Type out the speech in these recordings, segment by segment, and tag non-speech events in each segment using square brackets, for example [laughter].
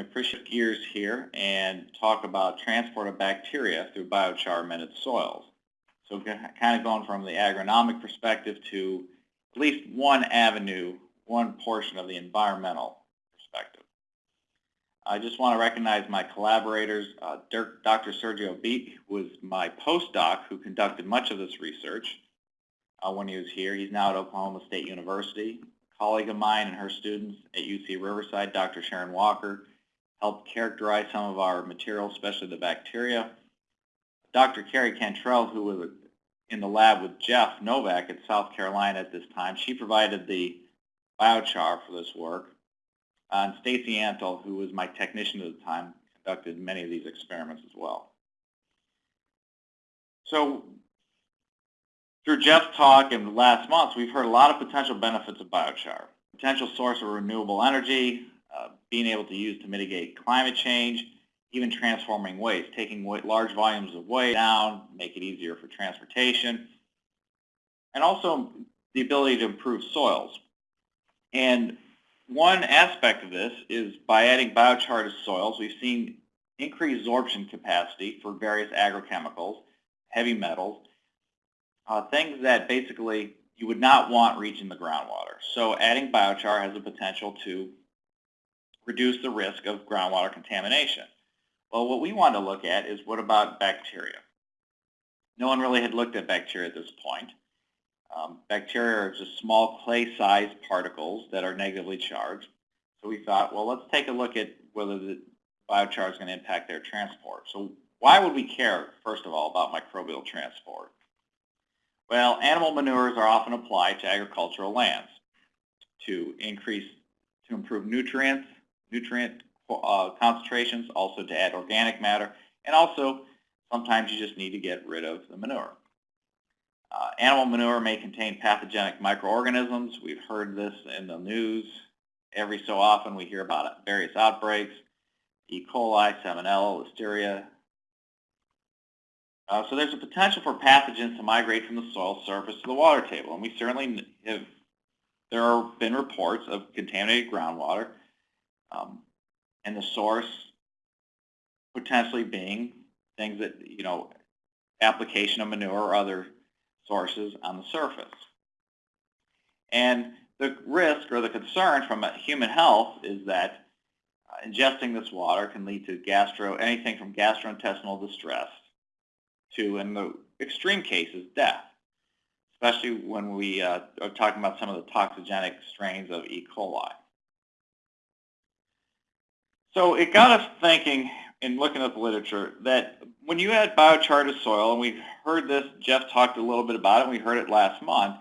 I appreciate gears here and talk about transport of bacteria through biochar amended soils. So kind of going from the agronomic perspective to at least one avenue, one portion of the environmental perspective. I just want to recognize my collaborators. Uh, Dr. Sergio Abit was my postdoc who conducted much of this research uh, when he was here. He's now at Oklahoma State University. A colleague of mine and her students at UC Riverside, Dr. Sharon Walker, helped characterize some of our materials, especially the bacteria. Dr. Keri Cantrell, who was in the lab with Jeff Novak at South Carolina at this time, she provided the biochar for this work. Uh, and Stacy Antle, who was my technician at the time, conducted many of these experiments as well. So through Jeff's talk and last month, we've heard a lot of potential benefits of biochar. Potential source of renewable energy, uh, being able to use to mitigate climate change, even transforming waste, taking large volumes of waste down, make it easier for transportation, and also the ability to improve soils. And one aspect of this is by adding biochar to soils, we've seen increased absorption capacity for various agrochemicals, heavy metals, uh, things that basically you would not want reaching the groundwater. So adding biochar has the potential to reduce the risk of groundwater contamination. Well, what we want to look at is what about bacteria? No one really had looked at bacteria at this point. Um, bacteria are just small clay-sized particles that are negatively charged. So we thought, well, let's take a look at whether the biochar is going to impact their transport. So why would we care, first of all, about microbial transport? Well, animal manures are often applied to agricultural lands to increase, to improve nutrients, nutrient uh, concentrations, also to add organic matter, and also sometimes you just need to get rid of the manure. Uh, animal manure may contain pathogenic microorganisms. We've heard this in the news. Every so often we hear about various outbreaks, E. coli, Salmonella, Listeria. Uh, so there's a potential for pathogens to migrate from the soil surface to the water table. And we certainly have, there have been reports of contaminated groundwater um, and the source potentially being things that, you know, application of manure or other sources on the surface. And the risk or the concern from human health is that uh, ingesting this water can lead to gastro, anything from gastrointestinal distress to, in the extreme cases, death, especially when we uh, are talking about some of the toxigenic strains of E. coli. So it got us thinking in looking at the literature that when you add biochar to soil, and we've heard this, Jeff talked a little bit about it, and we heard it last month,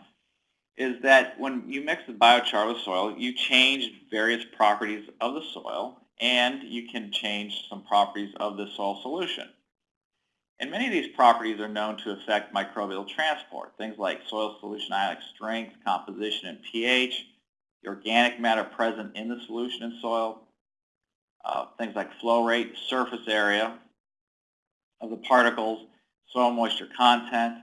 is that when you mix the biochar with soil, you change various properties of the soil, and you can change some properties of the soil solution. And many of these properties are known to affect microbial transport, things like soil solution ionic strength, composition, and pH, the organic matter present in the solution in soil, uh, things like flow rate, surface area of the particles, soil moisture content,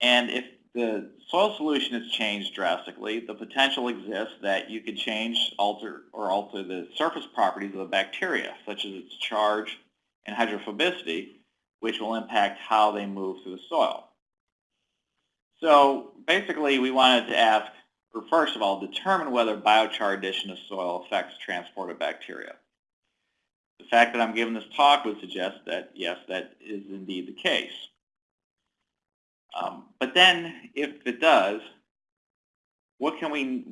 and if the soil solution is changed drastically, the potential exists that you could change, alter, or alter the surface properties of the bacteria, such as its charge and hydrophobicity, which will impact how they move through the soil. So basically, we wanted to ask, or first of all, determine whether biochar addition to soil affects transport of bacteria. The fact that I'm giving this talk would suggest that, yes, that is indeed the case. Um, but then, if it does, what can we,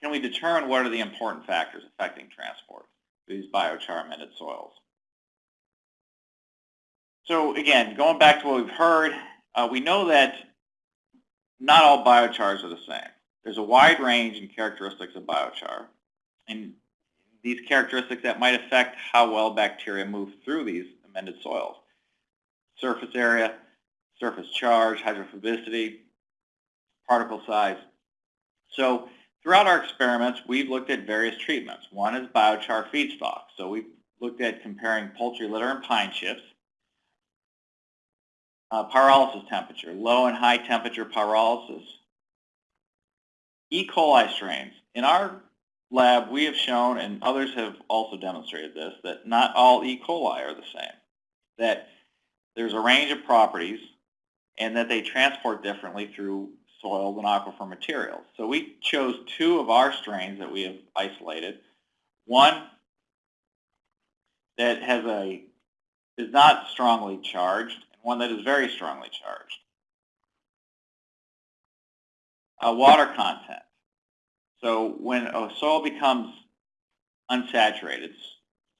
can we determine what are the important factors affecting transport these biochar amended soils? So again, going back to what we've heard, uh, we know that not all biochars are the same. There's a wide range in characteristics of biochar. And these characteristics that might affect how well bacteria move through these amended soils. Surface area, surface charge, hydrophobicity, particle size. So throughout our experiments, we've looked at various treatments. One is biochar feedstock. So we've looked at comparing poultry litter and pine chips, uh, pyrolysis temperature, low and high temperature pyrolysis, E. coli strains. In our lab, we have shown, and others have also demonstrated this, that not all E. coli are the same. That there's a range of properties and that they transport differently through soil and aquifer materials. So we chose two of our strains that we have isolated. One that has a is not strongly charged, and one that is very strongly charged. A water content. So when a soil becomes unsaturated,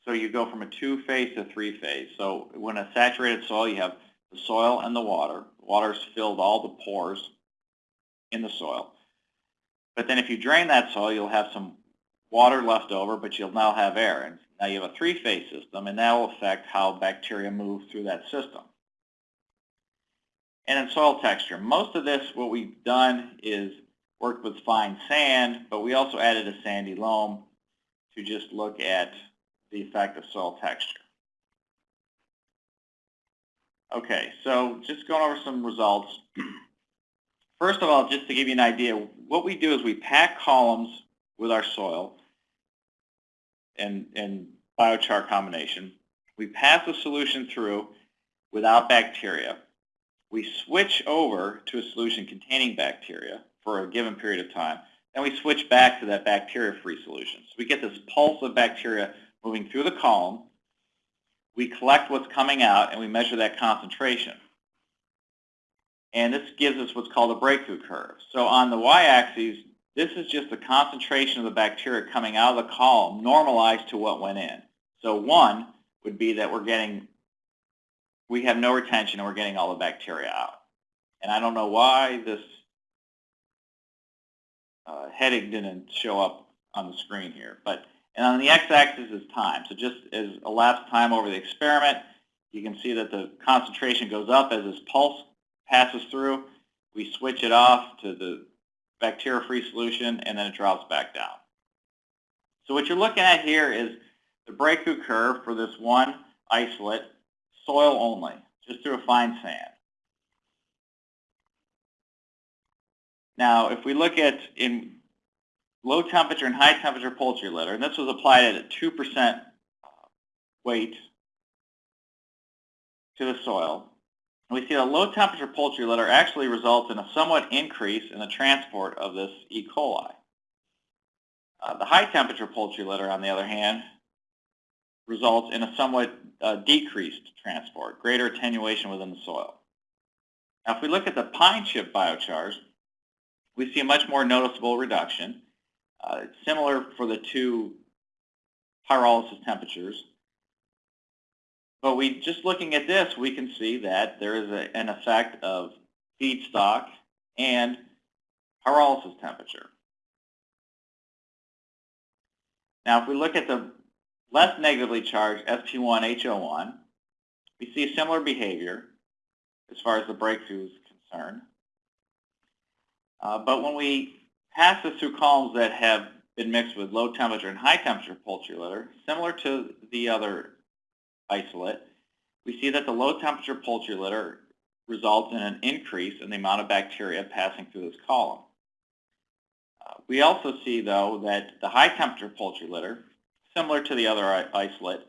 so you go from a two-phase to three-phase. So when a saturated soil, you have the soil and the water. The water's filled all the pores in the soil. But then if you drain that soil, you'll have some water left over, but you'll now have air. And now you have a three-phase system, and that will affect how bacteria move through that system. And in soil texture, most of this, what we've done is worked with fine sand, but we also added a sandy loam to just look at the effect of soil texture. Okay, so just going over some results. [clears throat] First of all, just to give you an idea, what we do is we pack columns with our soil and, and biochar combination. We pass the solution through without bacteria. We switch over to a solution containing bacteria for a given period of time. Then we switch back to that bacteria-free solution. So we get this pulse of bacteria moving through the column. We collect what's coming out and we measure that concentration. And this gives us what's called a breakthrough curve. So on the y-axis, this is just the concentration of the bacteria coming out of the column normalized to what went in. So one would be that we're getting, we have no retention and we're getting all the bacteria out. And I don't know why this uh, heading didn't show up on the screen here. But and on the x-axis is time. So just as elapsed time over the experiment, you can see that the concentration goes up as this pulse passes through. We switch it off to the bacteria-free solution, and then it drops back down. So what you're looking at here is the breakthrough curve for this one isolate, soil only, just through a fine sand. Now, if we look at in low temperature and high temperature poultry litter, and this was applied at a 2% weight to the soil, we see that low temperature poultry litter actually results in a somewhat increase in the transport of this E. coli. Uh, the high temperature poultry litter, on the other hand, results in a somewhat uh, decreased transport, greater attenuation within the soil. Now, if we look at the pine chip biochars, we see a much more noticeable reduction. Uh, similar for the two pyrolysis temperatures. But we just looking at this, we can see that there is a, an effect of feedstock and pyrolysis temperature. Now, if we look at the less negatively charged SP1HO1, we see similar behavior as far as the breakthrough is concerned. Uh, but when we pass this through columns that have been mixed with low temperature and high temperature poultry litter, similar to the other isolate, we see that the low temperature poultry litter results in an increase in the amount of bacteria passing through this column. Uh, we also see, though, that the high temperature poultry litter, similar to the other isolate,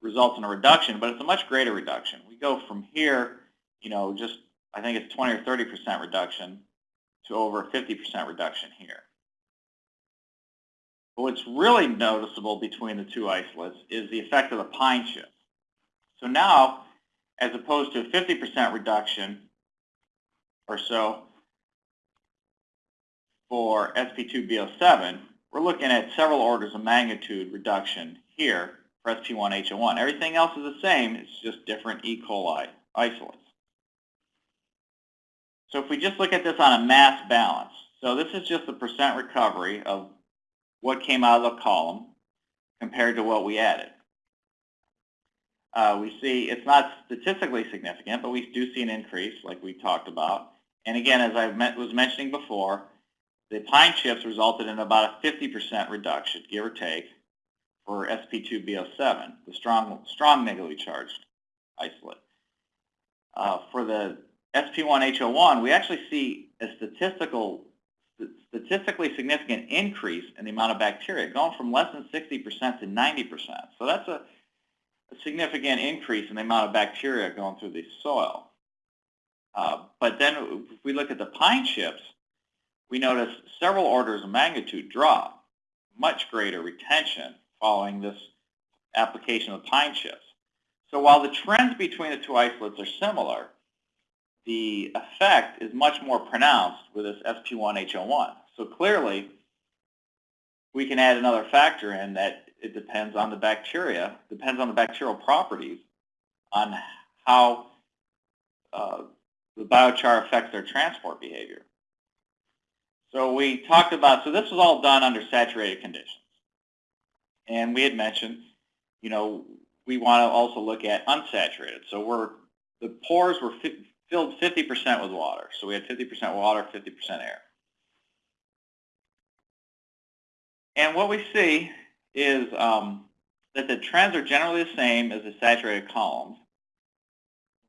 results in a reduction, but it's a much greater reduction. We go from here, you know, just I think it's 20 or 30 percent reduction to over 50% reduction here. But what's really noticeable between the two isolates is the effect of the pine chip. So now, as opposed to a 50% reduction or so for SP2B07, we're looking at several orders of magnitude reduction here for SP1HO1. Everything else is the same, it's just different E. coli isolates. So if we just look at this on a mass balance, so this is just the percent recovery of what came out of the column compared to what we added uh, we see it's not statistically significant, but we do see an increase like we talked about. And again, as I was mentioning before, the pine chips resulted in about a 50% reduction, give or take, for SP2B07, the strong, strong negatively charged isolate. Uh, for the SP1H01, we actually see a statistical statistically significant increase in the amount of bacteria, going from less than 60% to 90%. So that's a, a, significant increase in the amount of bacteria going through the soil. Uh, but then if we look at the pine chips, we notice several orders of magnitude drop, much greater retention following this application of pine chips. So while the trends between the two isolates are similar, the effect is much more pronounced with this SP1H01. So clearly, we can add another factor in that it depends on the bacteria, depends on the bacterial properties, on how uh, the biochar affects their transport behavior. So we talked about, so this was all done under saturated conditions. And we had mentioned, you know, we want to also look at unsaturated. So we're, the pores were filled 50% with water. So we had 50% water, 50% air. And what we see is um, that the trends are generally the same as the saturated columns.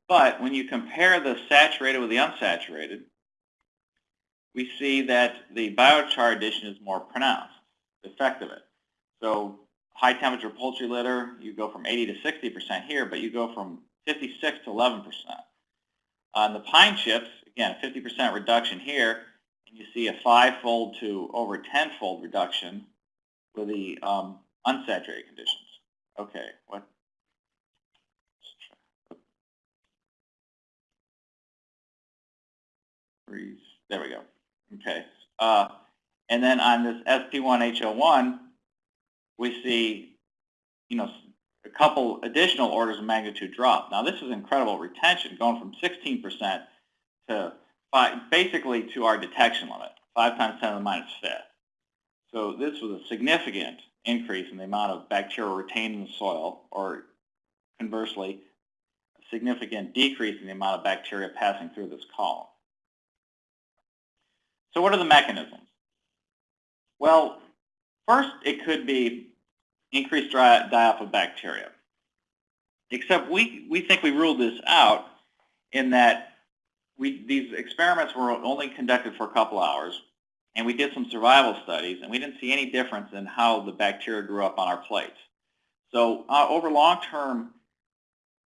But when you compare the saturated with the unsaturated, we see that the biochar addition is more pronounced, the effect of it. So high temperature poultry litter, you go from 80 to 60% here, but you go from 56 to 11%. On the pine chips, again, 50% reduction here, and you see a five-fold to over 10-fold reduction with the um, unsaturated conditions. Okay, what? There we go. Okay. Uh, and then on this SP1H01, we see, you know, a couple additional orders of magnitude drop. Now this is incredible retention, going from 16% to five, basically to our detection limit, 5 times 10 to the minus fifth. So this was a significant increase in the amount of bacteria retained in the soil, or conversely, a significant decrease in the amount of bacteria passing through this column. So what are the mechanisms? Well, first it could be increased die-off of bacteria. Except we, we think we ruled this out in that we, these experiments were only conducted for a couple hours, and we did some survival studies, and we didn't see any difference in how the bacteria grew up on our plates. So uh, over long-term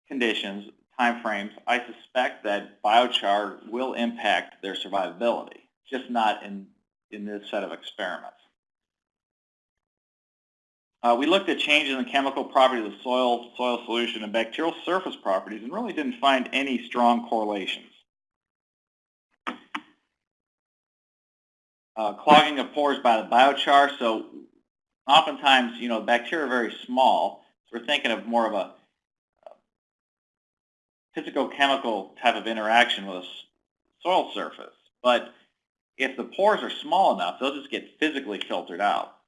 conditions, time frames, I suspect that biochar will impact their survivability, just not in, in this set of experiments. Uh, we looked at changes in the chemical properties of soil, soil solution, and bacterial surface properties and really didn't find any strong correlations. Uh, clogging of pores by the biochar. So oftentimes, you know, bacteria are very small. So we're thinking of more of a physicochemical type of interaction with a soil surface. But if the pores are small enough, they'll just get physically filtered out.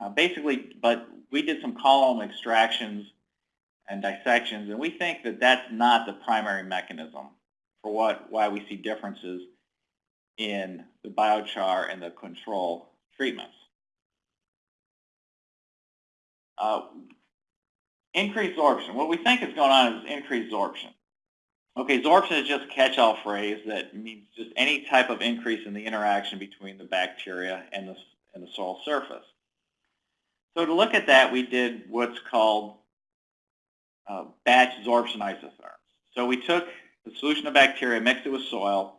Uh, basically, but we did some column extractions and dissections, and we think that that's not the primary mechanism for what why we see differences in the biochar and the control treatments. Uh, increased sorption. What we think is going on is increased sorption. Okay, sorption is just a catch-all phrase that means just any type of increase in the interaction between the bacteria and the, and the soil surface. So to look at that, we did what's called uh, batch sorption isotherms. So we took the solution of bacteria, mixed it with soil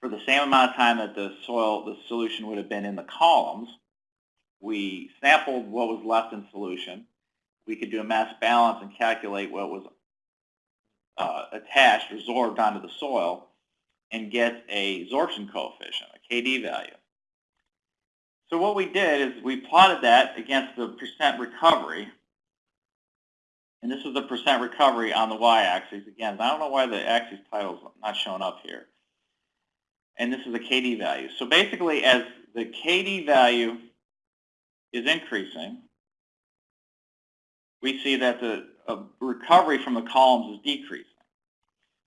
for the same amount of time that the soil, the solution would have been in the columns. We sampled what was left in solution. We could do a mass balance and calculate what was uh, attached, resorbed onto the soil, and get a sorption coefficient, a KD value. So what we did is we plotted that against the percent recovery. And this is the percent recovery on the y-axis. Again, I don't know why the axis title is not showing up here. And this is the KD value. So basically, as the KD value is increasing, we see that the uh, recovery from the columns is decreasing.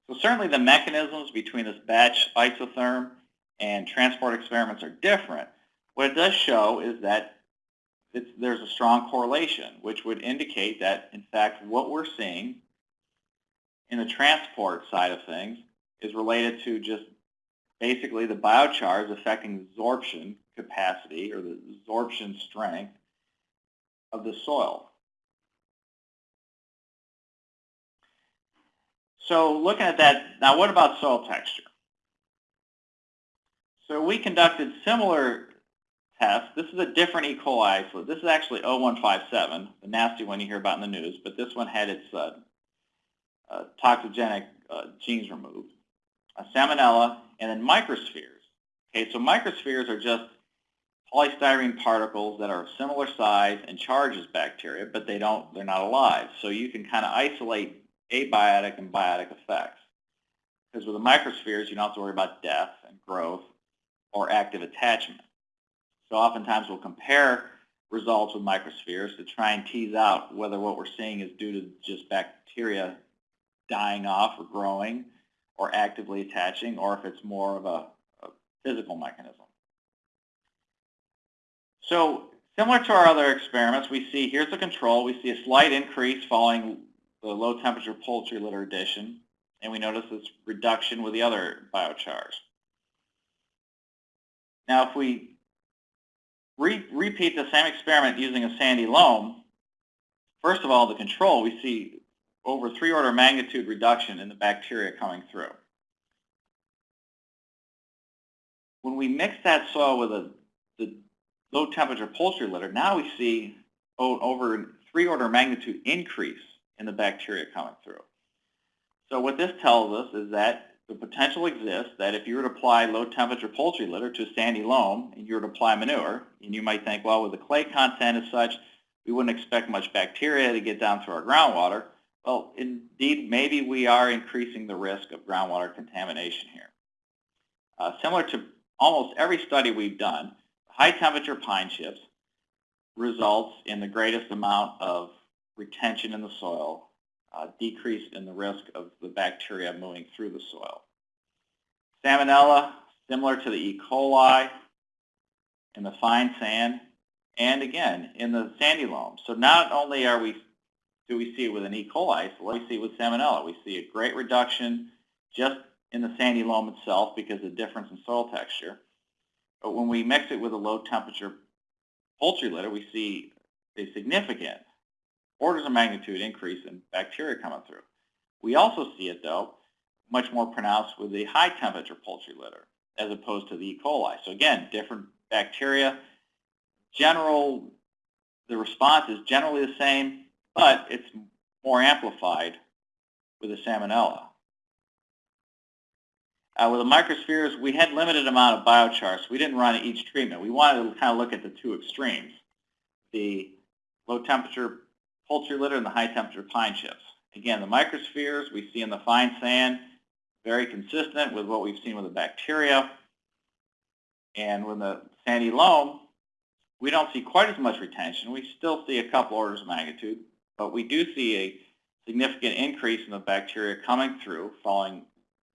So certainly the mechanisms between this batch isotherm and transport experiments are different, what it does show is that there's a strong correlation, which would indicate that, in fact, what we're seeing in the transport side of things is related to just basically the biochar is affecting absorption capacity or the absorption strength of the soil. So looking at that, now what about soil texture? So we conducted similar tests. This is a different E. coli isolate. This is actually O157, the nasty one you hear about in the news, but this one had its uh, uh, toxigenic uh, genes removed. salmonella, and then microspheres. Okay, so microspheres are just polystyrene particles that are of similar size and charge as bacteria, but they don't, they're not alive. So you can kind of isolate abiotic and biotic effects. Because with the microspheres, you don't have to worry about death and growth or active attachment. So oftentimes we'll compare results with microspheres to try and tease out whether what we're seeing is due to just bacteria dying off or growing or actively attaching or if it's more of a, a physical mechanism. So similar to our other experiments, we see here's the control. We see a slight increase following the low temperature poultry litter addition, and we notice this reduction with the other biochars. Now, if we re repeat the same experiment using a sandy loam, first of all, the control, we see over three order magnitude reduction in the bacteria coming through. When we mix that soil with a, the low temperature poultry litter, now we see over three order magnitude increase in the bacteria coming through. So what this tells us is that the potential exists that if you were to apply low temperature poultry litter to a sandy loam and you were to apply manure, and you might think, well, with the clay content as such, we wouldn't expect much bacteria to get down through our groundwater. Well, indeed, maybe we are increasing the risk of groundwater contamination here. Uh, similar to almost every study we've done, high temperature pine chips results in the greatest amount of retention in the soil, uh, decrease in the risk of the bacteria moving through the soil. Salmonella, similar to the E. coli in the fine sand, and again, in the sandy loam. So not only are we do we see it with an E. coli isolate, we see it with salmonella. We see a great reduction just in the sandy loam itself because of the difference in soil texture. But when we mix it with a low temperature poultry litter, we see a significant orders of magnitude increase in bacteria coming through. We also see it, though, much more pronounced with the high temperature poultry litter as opposed to the E. coli. So again, different bacteria. General, the response is generally the same, but it's more amplified with the salmonella. Uh, with the microspheres, we had limited amount of biochar, so we didn't run each treatment. We wanted to kind of look at the two extremes, the low temperature poultry litter and the high temperature pine chips. Again, the microspheres we see in the fine sand, very consistent with what we've seen with the bacteria. And with the sandy loam, we don't see quite as much retention. We still see a couple orders of magnitude, but we do see a significant increase in the bacteria coming through following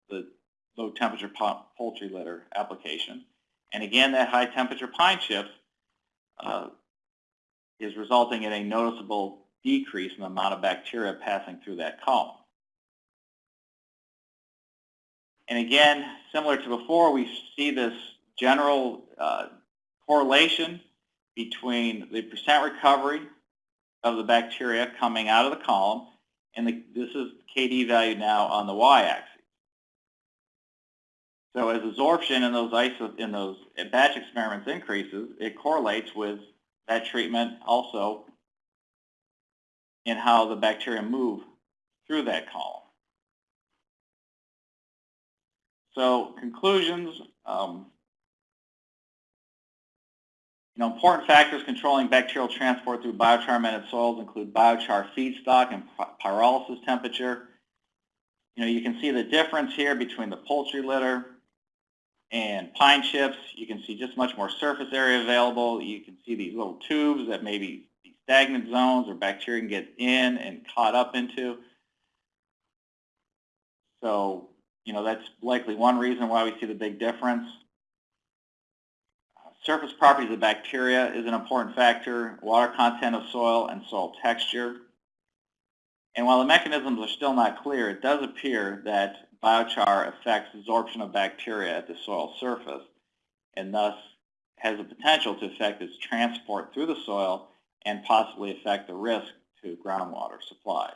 the low temperature poultry litter application. And again, that high temperature pine chips uh, is resulting in a noticeable decrease in the amount of bacteria passing through that column. And again, similar to before, we see this general uh, correlation between the percent recovery of the bacteria coming out of the column, and the, this is KD value now on the y-axis. So as absorption in those iso in those batch experiments increases, it correlates with that treatment also in how the bacteria move through that column. So conclusions, um, you know, important factors controlling bacterial transport through biochar-amended soils include biochar feedstock and pyrolysis temperature. You know, you can see the difference here between the poultry litter and pine chips. You can see just much more surface area available. You can see these little tubes that maybe stagnant zones or bacteria can get in and caught up into. So, you know, that's likely one reason why we see the big difference. surface properties of bacteria is an important factor, water content of soil and soil texture. And while the mechanisms are still not clear, it does appear that biochar affects absorption of bacteria at the soil surface and thus has the potential to affect its transport through the soil and possibly affect the risk to groundwater supplies.